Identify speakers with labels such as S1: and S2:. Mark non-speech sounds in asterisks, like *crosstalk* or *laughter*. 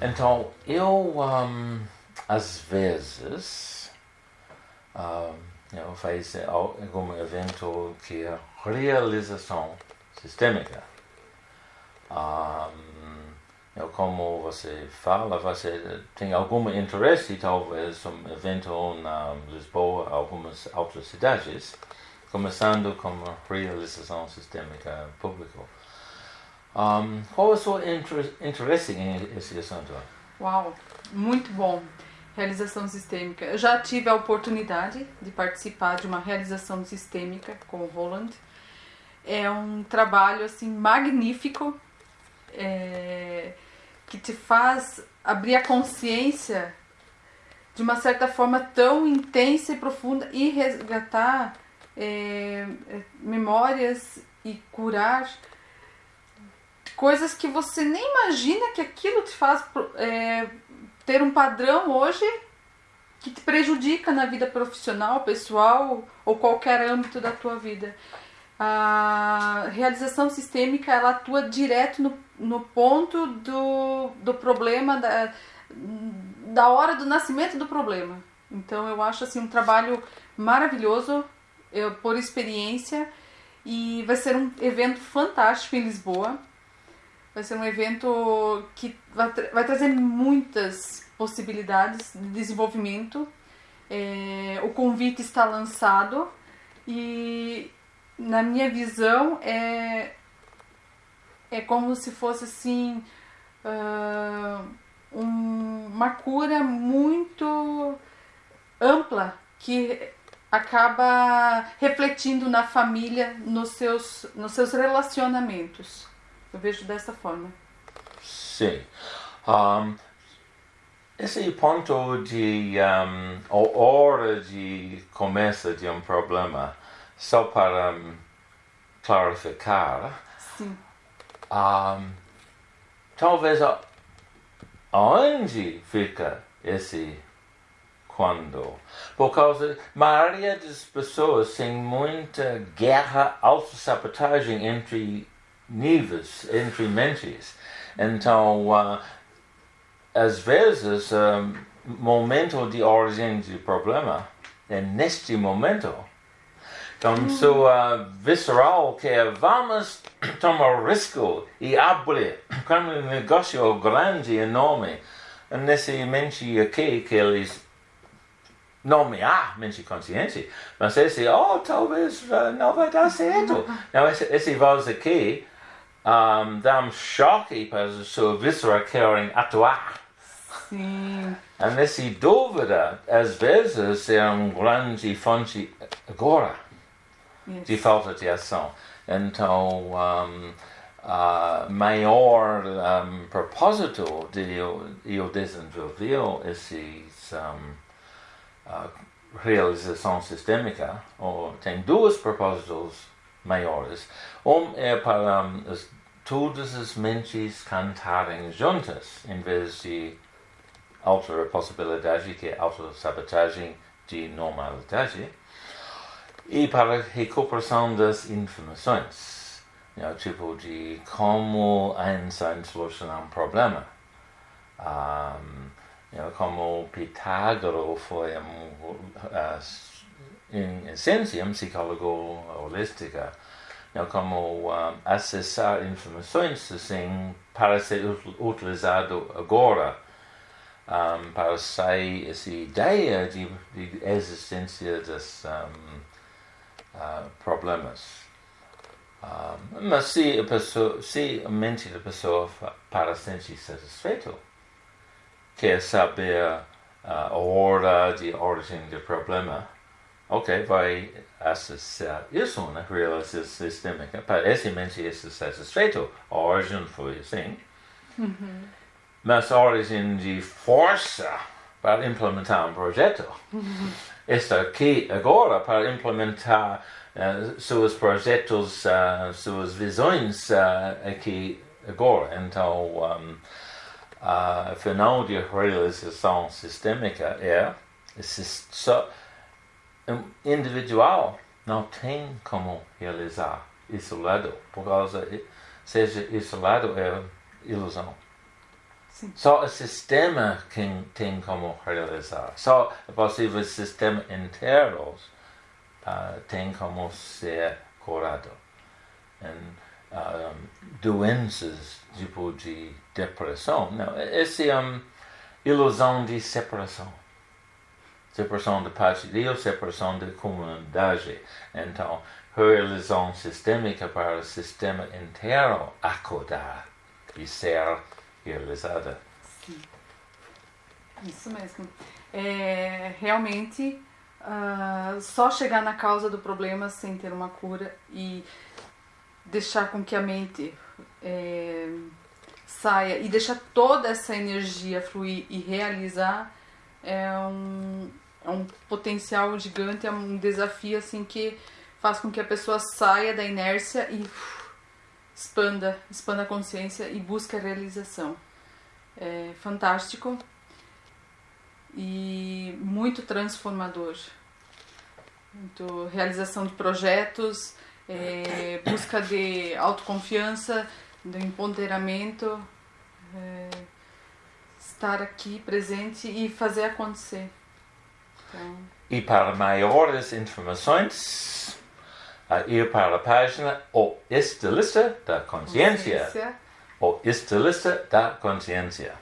S1: Então, eu, um, às vezes, um, eu faço algum evento que é realização sistêmica. Um, eu, como você fala, você tem algum interesse, talvez, um evento na Lisboa, algumas outras cidades, começando com realização sistêmica pública. Um, qual é o seu interesse nesse assunto?
S2: Uau, muito bom. Realização sistêmica. Eu já tive a oportunidade de participar de uma realização sistêmica com o Roland. É um trabalho assim magnífico é, que te faz abrir a consciência de uma certa forma tão intensa e profunda e resgatar é, é memórias e curar coisas que você nem imagina que aquilo te faz é, ter um padrão hoje que te prejudica na vida profissional, pessoal ou qualquer âmbito da tua vida. A realização sistêmica ela atua direto no, no ponto do, do problema, da, da hora do nascimento do problema. Então eu acho assim um trabalho maravilhoso eu, por experiência e vai ser um evento fantástico em Lisboa. Vai ser um evento que vai, tra vai trazer muitas possibilidades de desenvolvimento. É, o convite está lançado e, na minha visão, é, é como se fosse assim uh, um, uma cura muito ampla que acaba refletindo na família, nos seus, nos seus relacionamentos. Eu vejo dessa forma.
S1: Sim. Um, esse ponto de um, a hora de começo de um problema, só para um, clarificar,
S2: Sim.
S1: Um, talvez onde fica esse quando? Por causa maioria das pessoas tem muita guerra, autossabotagem entre níveis, entre mentes. Então, uh, às vezes, um, momento de origem do problema é neste momento. Então, hum. sua visceral que vamos *clears throat* tomar risco e abrir como um negócio grande enorme. Nesse mente aqui que eles nomear mente consciente, mas esse, oh, talvez não vai dar certo. Não, esse, esse voz aqui um, dá um choque para a sua víscera querem atuar.
S2: Sim.
S1: E nessa dúvida, às vezes, é um grande fonte agora yes. de falta de ação. Então, um, uh, maior um, propósito de eu desenvolver esses um, uh, realização sistêmica, ou tem dois propósitos maiores. Um é para um, as, todas as mentes cantarem juntas, em vez de outra possibilidade que é autossabotagem de normalidade, e para recuperação das informações, know, tipo de como Einstein solucionar um problema. Um, know, como Pitágoras foi um, uh, em essência psicólogo holística, know, como um, acessar informações assim para ser utilizado agora um, para sair essa ideia de, de existência dos um, uh, problemas. Um, mas se a, pessoa, se a mente da pessoa para sentir satisfeito, quer saber uh, a hora de origem do problema, ok, vai acessar isso na realização sistêmica. Para esse mente estar satisfeito, a origem foi assim.
S2: Uhum.
S1: Mas a origem de força para implementar um projeto
S2: uhum.
S1: está aqui agora para implementar uh, seus projetos, uh, suas visões uh, aqui agora. Então, um, a final de realização sistêmica é só um individual não tem como realizar isolado, por causa seja isolado é ilusão.
S2: Sim.
S1: Só o sistema quem tem como realizar. Só é possível o sistema inteiro uh, tem como ser curado. Um, doenças tipo de depressão, não, esse é uma ilusão de separação. Separação de parte de Deus, separação da comunidade. Então, realização sistêmica para o sistema inteiro acordar e ser realizada.
S2: Sim. Isso mesmo. É, realmente, uh, só chegar na causa do problema sem ter uma cura e deixar com que a mente é, saia e deixar toda essa energia fluir e realizar é um, é um potencial gigante, é um desafio assim que faz com que a pessoa saia da inércia e expanda, expanda a consciência e busque a realização. É fantástico e muito transformador. Muito realização de projetos, é, busca de autoconfiança, do empoderamento, é, estar aqui presente e fazer acontecer.
S1: E para maiores informações, a ir para a página O Estilista da
S2: Consciência.
S1: O Estilista da Consciência.